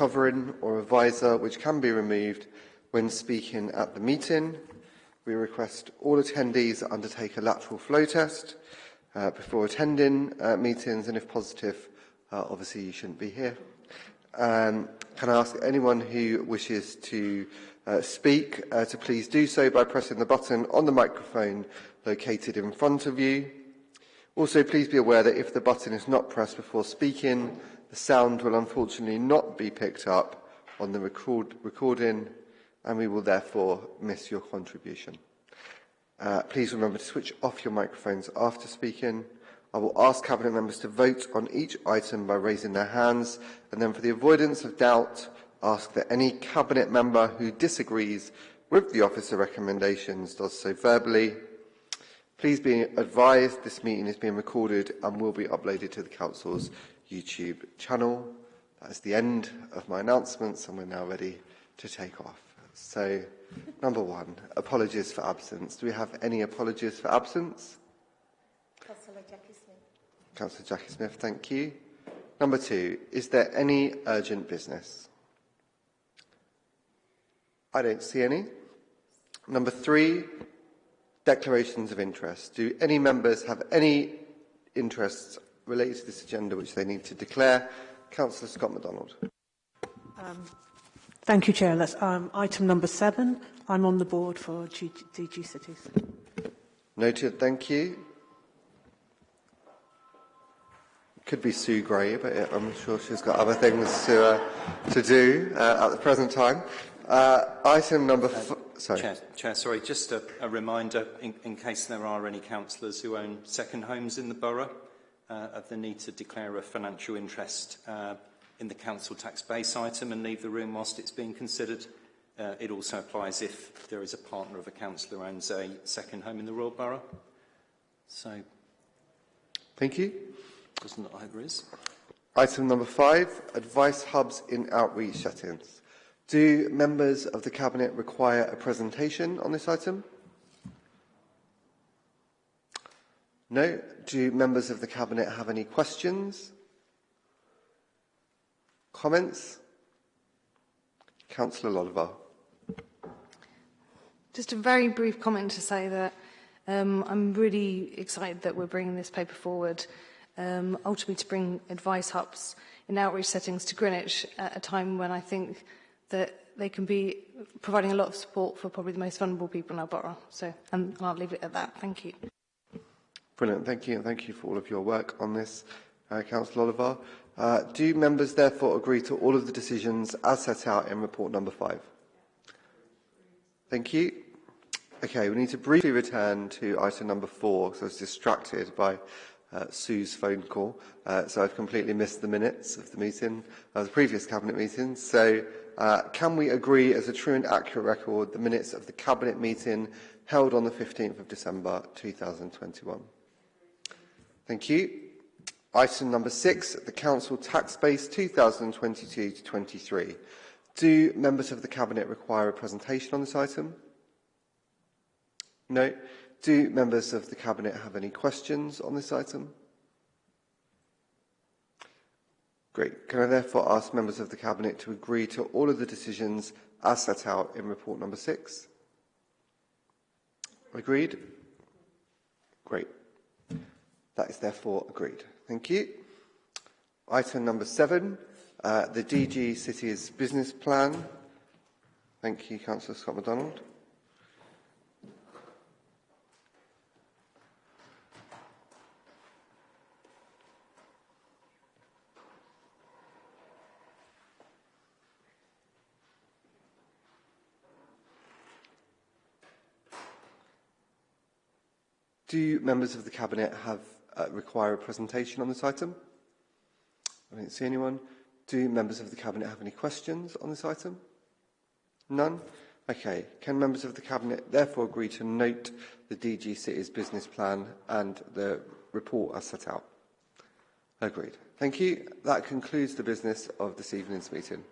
covering or a visor which can be removed when speaking at the meeting. We request all attendees undertake a lateral flow test uh, before attending uh, meetings and if positive, uh, obviously you shouldn't be here. Um, can I ask anyone who wishes to uh, speak uh, to please do so by pressing the button on the microphone located in front of you. Also, please be aware that if the button is not pressed before speaking, the sound will unfortunately not be picked up on the record recording and we will therefore miss your contribution. Uh, please remember to switch off your microphones after speaking. I will ask Cabinet members to vote on each item by raising their hands and then for the avoidance of doubt, ask that any Cabinet member who disagrees with the officer recommendations does so verbally. Please be advised this meeting is being recorded and will be uploaded to the Council's YouTube channel. That is the end of my announcements and we're now ready to take off. So, number one, apologies for absence. Do we have any apologies for absence? Councillor Jackie Smith. Councillor Jackie Smith, thank you. Number two, is there any urgent business? I don't see any. Number three, declarations of interest. Do any members have any interests related to this agenda which they need to declare? Councillor Scott MacDonald. Um, thank you, Chair. That's um, item number seven. I'm on the board for G DG Cities. Noted, thank you. Could be Sue Gray, but I'm sure she's got other things to, uh, to do uh, at the present time. Uh, item number... Uh, sorry. Chair, Chair, sorry, just a, a reminder, in, in case there are any councillors who own second homes in the borough, uh, of the need to declare a financial interest uh, in the council tax base item and leave the room whilst it's being considered. Uh, it also applies if there is a partner of a councillor who owns a second home in the Royal Borough. So, thank you. Doesn't look like there is. Item number five, advice hubs in outreach settings. Do members of the Cabinet require a presentation on this item? No. Do members of the Cabinet have any questions? Comments? Councillor Lolavar. Just a very brief comment to say that um, I'm really excited that we're bringing this paper forward, um, ultimately to bring advice hubs in outreach settings to Greenwich at a time when I think that they can be providing a lot of support for probably the most vulnerable people in our borough. So um, I'll leave it at that. Thank you. Brilliant. Thank you. And thank you for all of your work on this, uh, Councillor Oliver. Uh, do members therefore agree to all of the decisions as set out in report number five? Thank you. Okay, we need to briefly return to item number four because I was distracted by uh, Sue's phone call, uh, so I've completely missed the minutes of the meeting, of the previous Cabinet meeting. So uh, can we agree as a true and accurate record the minutes of the Cabinet meeting held on the 15th of December 2021? Thank you. Item number six, the Council Tax Base 2022 to 23. Do members of the Cabinet require a presentation on this item? No. Do members of the Cabinet have any questions on this item? Great. Can I therefore ask members of the Cabinet to agree to all of the decisions as set out in report number six? Agreed? Great. That is therefore agreed. Thank you. Item number seven, uh, the DG Cities Business Plan. Thank you, Councillor Scott MacDonald. Do members of the Cabinet have uh, require a presentation on this item? I don't see anyone. Do members of the Cabinet have any questions on this item? None? Okay. Can members of the Cabinet therefore agree to note the DG City's business plan and the report as set out? Agreed. Thank you. That concludes the business of this evening's meeting.